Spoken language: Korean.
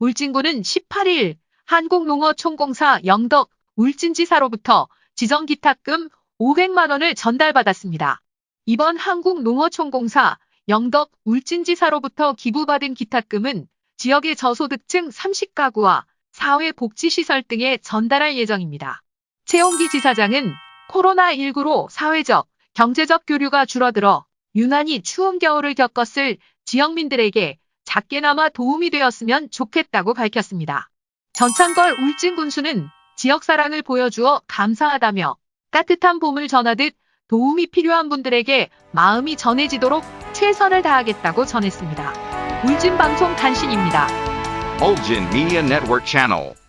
울진군은 18일 한국농어총공사 영덕 울진지사로부터 지정기탁금 500만 원을 전달받았습니다. 이번 한국농어총공사 영덕 울진지사로부터 기부받은 기탁금은 지역의 저소득층 30가구와 사회복지시설 등에 전달할 예정입니다. 최홍기 지사장은 코로나19로 사회적, 경제적 교류가 줄어들어 유난히 추운 겨울을 겪었을 지역민들에게 작게나마 도움이 되었으면 좋겠다고 밝혔습니다. 전창걸 울진 군수는 지역사랑을 보여주어 감사하다며 따뜻한 봄을 전하듯 도움이 필요한 분들에게 마음이 전해지도록 최선을 다하겠다고 전했습니다. 울진 방송 단신입니다. Ulgin Media Network Channel.